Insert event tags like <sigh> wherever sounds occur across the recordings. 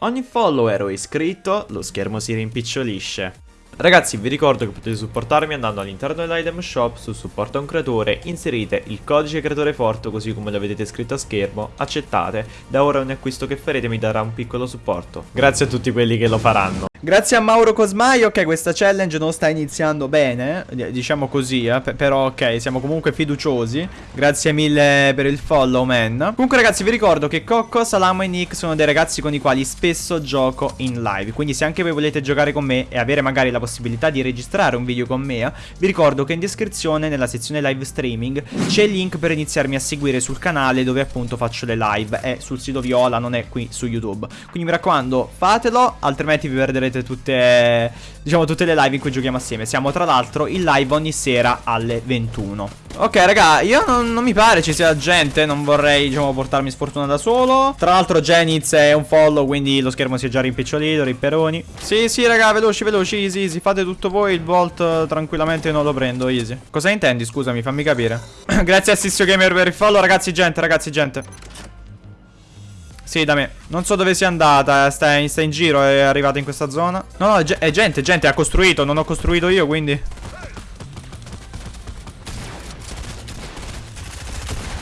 Ogni follower o iscritto, lo schermo si rimpicciolisce. Ragazzi vi ricordo che potete supportarmi andando all'interno dell'item shop su supporto a un creatore, inserite il codice creatore forte così come lo vedete scritto a schermo, accettate, da ora ogni acquisto che farete mi darà un piccolo supporto. Grazie a tutti quelli che lo faranno. Grazie a Mauro Cosmai, ok, questa challenge non sta iniziando bene, diciamo così, eh, però ok, siamo comunque fiduciosi. Grazie mille per il follow, man. Comunque ragazzi, vi ricordo che Cocco, Salamo e Nick sono dei ragazzi con i quali spesso gioco in live, quindi se anche voi volete giocare con me e avere magari la possibilità di registrare un video con me, vi ricordo che in descrizione, nella sezione live streaming, c'è il link per iniziarmi a seguire sul canale dove appunto faccio le live, è sul sito Viola, non è qui su YouTube. Quindi mi raccomando, fatelo, altrimenti vi perderete vedrete tutte, diciamo, tutte le live in cui giochiamo assieme. Siamo tra l'altro in live ogni sera alle 21. Ok, raga, io non, non, mi pare ci sia gente, non vorrei, diciamo, portarmi sfortuna da solo. Tra l'altro Jeniz è un follow, quindi lo schermo si è già rimpicciolito, ripperoni. Sì, sì, raga, veloci, veloci, easy, easy. Fate tutto voi, il volt tranquillamente non lo prendo, easy. Cosa intendi, scusami, fammi capire. <clears throat> Grazie a Sissio Gamer per il follow, ragazzi, gente, ragazzi, gente. Sì, da me. Non so dove sia andata. Sta in, sta in giro, è arrivata in questa zona. No, no, è gente, gente, ha costruito. Non ho costruito io, quindi.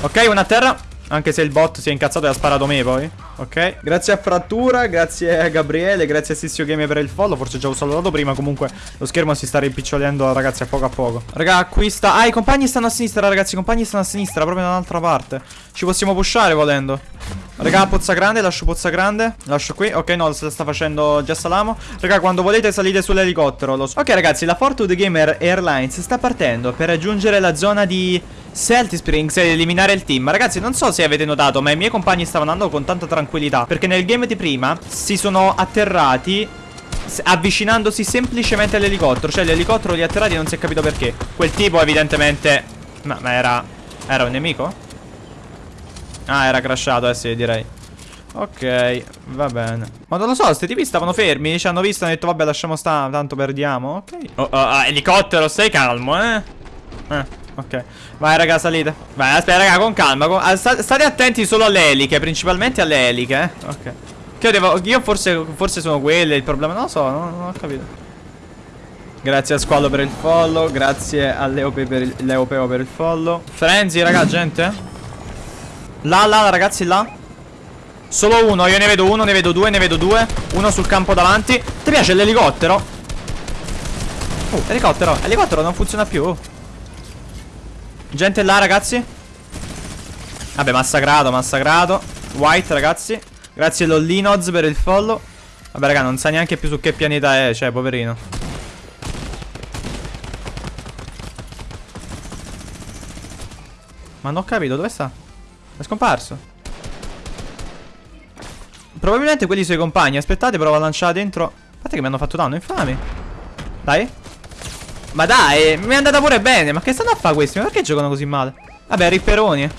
Ok, una a terra. Anche se il bot si è incazzato e ha sparato me poi. Ok. Grazie a Frattura, grazie a Gabriele, grazie a Sissio Game per il follow. Forse già ho salutato prima. Comunque lo schermo si sta rimpicciolendo, ragazzi, a poco a poco. Raga, acquista. Ah, i compagni stanno a sinistra, ragazzi. I compagni stanno a sinistra, proprio da un'altra parte. Ci possiamo pushare volendo. Raga, pozza grande, lascio pozza grande. Lascio qui. Ok, no, se la sta facendo già Salamo. Raga, quando volete salite sull'elicottero. So. Ok, ragazzi, la Fortune Gamer Airlines sta partendo per raggiungere la zona di Celtic Springs ed eliminare il team Ragazzi non so se avete notato ma i miei compagni stavano andando con tanta tranquillità Perché nel game di prima si sono atterrati avvicinandosi semplicemente all'elicottero Cioè l'elicottero li ha atterrati e non si è capito perché Quel tipo evidentemente Ma, ma era Era un nemico? Ah era crashato eh sì direi Ok, va bene Ma non lo so, questi tipi stavano fermi Ci hanno visto hanno detto vabbè lasciamo stare Tanto perdiamo Ok oh, oh, oh, Elicottero stai calmo eh Eh Ok. Vai, raga, salite. Vai, aspetta, raga, con calma. Con... Ah, state attenti solo alle eliche, principalmente alle eliche, eh. Ok. Che io devo... Io forse, forse sono quelle il problema. Non lo so, non, non ho capito. Grazie a Squallo per il follow. Grazie a Leope per il, Leopeo per il follow. Frenzy, raga, gente. Là, là, ragazzi, là. Solo uno, io ne vedo uno, ne vedo due, ne vedo due. Uno sul campo davanti. Ti piace l'elicottero? Oh, elicottero. Elicottero non funziona più. Gente là ragazzi Vabbè massacrato massacrato White ragazzi Grazie Lollinoz per il follow Vabbè raga non sa neanche più su che pianeta è Cioè poverino Ma non ho capito dove sta È scomparso Probabilmente quelli suoi compagni Aspettate provo a lanciare dentro Aspetta che mi hanno fatto danno infami Dai ma dai, mi è andata pure bene. Ma che stanno a fare questi? Ma perché giocano così male? Vabbè, ripperoni.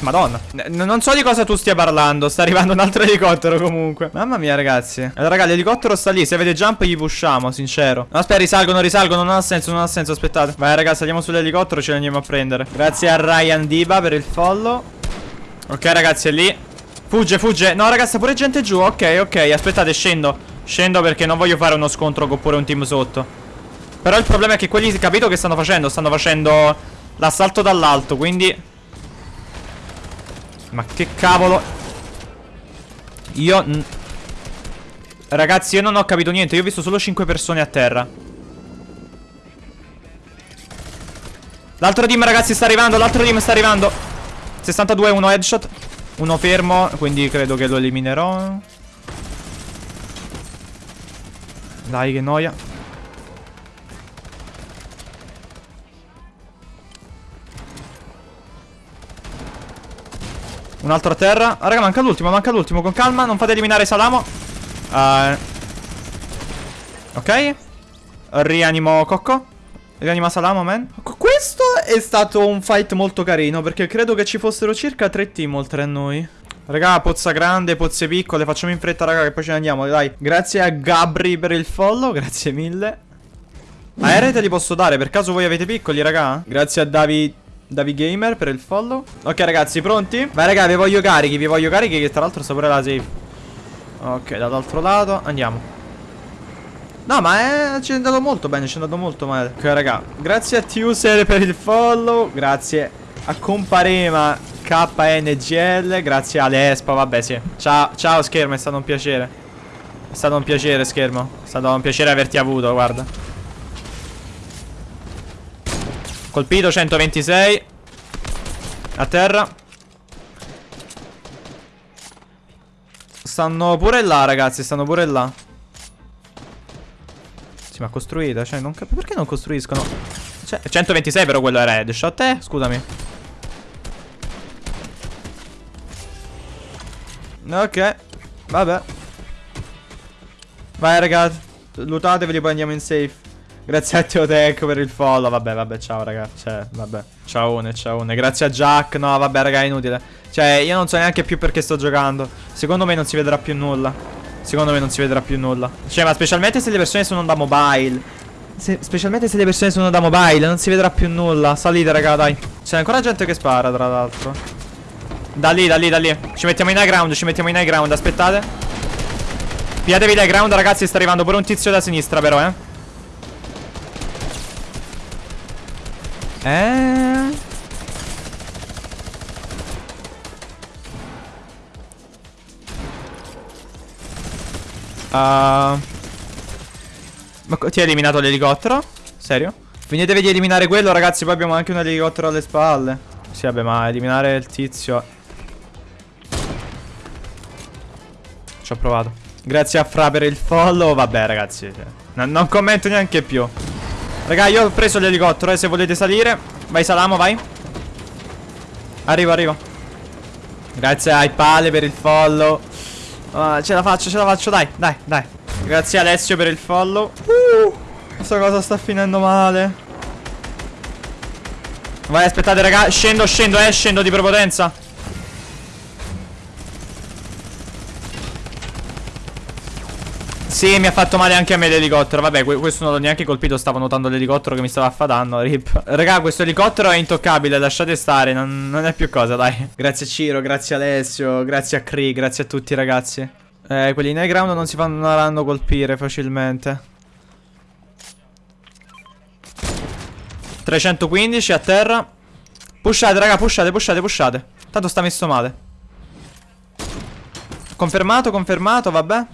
Madonna. N Non so di cosa tu stia parlando Sta arrivando un altro <laughs> elicottero comunque. Mamma mia ragazzi. Allora raga l'elicottero sta lì Se avete jump gli pushiamo sincero. No aspetta risalgono risalgono Non ha senso non ha senso aspettate. Vai ragazzi saliamo sull'elicottero Ce li andiamo a prendere. Grazie a Ryan Diba per il follow. Ok ragazzi è lì. Fugge fugge. No ragazzi pure gente giù. Ok ok aspettate scendo. Scendo perché non voglio fare uno scontro con pure un team sotto. Però il problema è che quelli, capito che stanno facendo? Stanno facendo l'assalto dall'alto, quindi Ma che cavolo? Io Ragazzi io non ho capito niente. Io ho visto solo 5 persone a terra. L'altro team ragazzi sta arrivando L'altro team sta arrivando. 62 uno headshot Uno fermo Quindi credo che lo eliminerò. Dai che noia Un altro a terra. Ah, Raga manca l'ultimo manca l'ultimo. Con calma non fate eliminare Salamo. Uh, Ok. Rianimo Cocco. Rianima Salamo man. Questo è stato un fight molto carino Perché credo che ci fossero circa tre team oltre a noi. Raga, pozza grande, pozze piccole, facciamo in fretta, raga, che poi ce ne andiamo, dai. Grazie a Gabri per il follow, grazie mille. Aerei te li posso dare, per caso voi avete piccoli, raga? Grazie a David Davi Gamer per il follow. Ok, ragazzi, pronti? Vai, raga, vi voglio carichi, vi voglio carichi, che tra l'altro sta pure la safe. Ok, dall'altro lato, andiamo. No, ma è, ci è andato molto bene, ci è andato molto male. Ok, raga, grazie a Tuser per il follow, grazie a Comparema KNGL, grazie a Lespa, vabbè, sì. Ciao, ciao schermo, è stato un piacere. È stato un piacere, schermo. È stato un piacere averti avuto, guarda. Colpito 126 A terra. Stanno pure là ragazzi Stanno pure là. Sì ma costruita Cioè non capisco Perché non costruiscono? Cioè, 126 però quello era headshot eh Scusami. Ok Vabbè. Vai ragazzi Lutatevi poi andiamo in safe Grazie a Teotech per il follow. Vabbè, vabbè, ciao, raga. Cioè, vabbè. Ciao, ciao. Grazie a Jack. No, vabbè, raga, è inutile. Cioè, io non so neanche più perché sto giocando. Secondo me non si vedrà più nulla. Secondo me non si vedrà più nulla. Cioè, ma specialmente se le persone sono da mobile. Se, specialmente se le persone sono da mobile, non si vedrà più nulla. Salite, raga, dai. C'è ancora gente che spara, tra l'altro. Da lì, da lì, da lì. Ci mettiamo in high ground, ci mettiamo in high ground. Aspettate. Piatevi high ground, ragazzi. Sta arrivando pure un tizio da sinistra, però, eh. Eh? Uh... Ma ti hai eliminato l'elicottero? Serio? Finitevi di eliminare quello ragazzi Poi abbiamo anche un elicottero alle spalle Sì vabbè ma eliminare il tizio Ci ho provato Grazie a Fra per il follow Vabbè ragazzi cioè, Non commento neanche più Raga, io ho preso l'elicottero, eh, se volete salire. Vai, Salamo, vai. Arrivo, arrivo. Grazie ai pale per il follow. Uh, ce la faccio, ce la faccio, dai, dai, dai. Grazie Alessio per il follow. Uh, questa cosa sta finendo male. Vai, aspettate, raga. Scendo, scendo, eh, scendo di prepotenza. Sì, mi ha fatto male anche a me l'elicottero. Vabbè, questo non l'ho neanche colpito. Stavo notando l'elicottero che mi stava affadando. Rip. Raga, questo elicottero è intoccabile. Lasciate stare. Non, non, è più cosa, dai. Grazie Ciro, grazie Alessio, grazie a Cree, grazie a tutti, ragazzi. Eh, quelli in high ground non si faranno colpire facilmente. 315 a terra. Pushate, raga, pushate, pushate, pushate. Tanto sta messo male. Confermato, confermato, vabbè.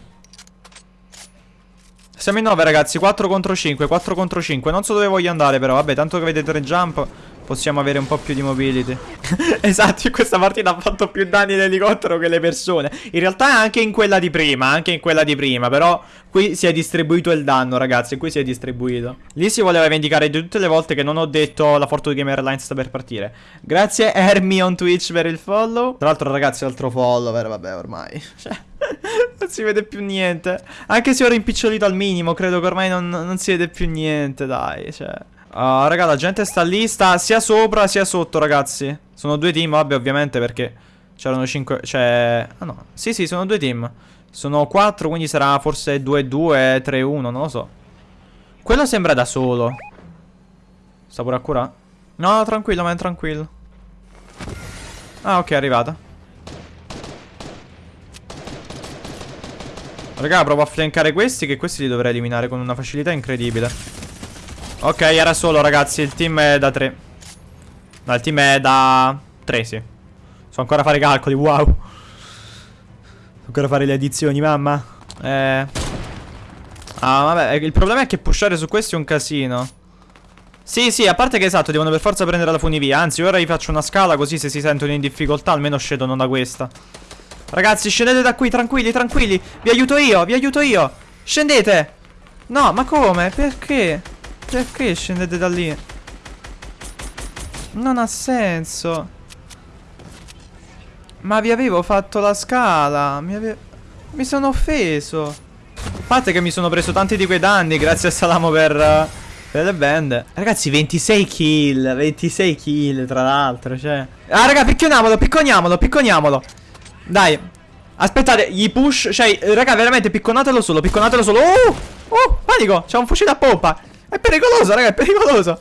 Siamo in 9 ragazzi, 4 contro 5, 4 contro 5 Non so dove voglio andare però, vabbè, tanto che vedete tre jump Possiamo avere un po' più di mobility. <laughs> Esatto, in questa partita ha fatto più danni l'elicottero che le persone. In realtà anche in quella di prima, anche in quella di prima Però qui si è distribuito il danno ragazzi, qui si è distribuito. Lì si voleva vendicare di tutte le volte che non ho detto la Fortune Game Airlines sta per partire. Grazie Hermi on Twitch per il follow. Tra l'altro ragazzi altro follower, vabbè ormai. <laughs> Cioè non si vede più niente. Anche se ho rimpicciolito al minimo, credo che ormai non, non si vede più niente, dai, cioè. Uh, raga, la gente sta lì, sta sia sopra sia sotto, ragazzi. Sono due team, vabbè, ovviamente, perché c'erano cinque... Cioè... Ah, no. Sì, sì, sono due team. Sono quattro, quindi sarà forse 2-2, 3-1, non lo so. Quello sembra da solo. Sta pure a curare. No, tranquillo, ma è tranquillo. Ah, ok, è arrivata. Raga, provo a flankare questi Che questi li dovrei eliminare con una facilità incredibile. Ok, era solo ragazzi. Il team è da 3 No, il team è da 3, sì. So ancora fare i calcoli, wow. So ancora fare le addizioni, mamma. Eh. Ah, vabbè, il problema è che pushare su questi è un casino. Sì, sì, a parte che esatto, devono per forza prendere la funivia. Anzi, ora gli faccio una scala così se si sentono in difficoltà Almeno scendono da questa Ragazzi, scendete da qui, tranquilli, tranquilli. Vi aiuto io, vi aiuto io. Scendete. No, ma come? Perché? Perché scendete da lì? Non ha senso. Ma vi avevo fatto la scala. Mi, ave... mi sono offeso. A parte che mi sono preso tanti di quei danni grazie a Salamo per... Le bende Ragazzi 26 kill 26 kill tra l'altro Cioè Ah raga picconiamolo Picconiamolo Picconiamolo dai Aspettate, gli push Cioè, raga, veramente picconatelo solo Picconatelo solo Oh, oh, panico C'è un fucile a pompa È pericoloso, raga, è pericoloso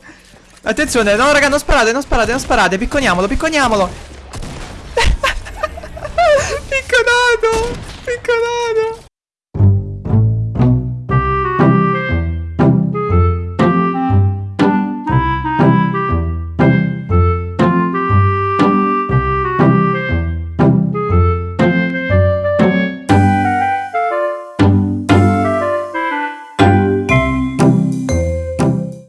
Attenzione, no raga, non sparate, non sparate, non sparate. Picconiamolo, picconiamolo. <laughs> Picconato! Picconato!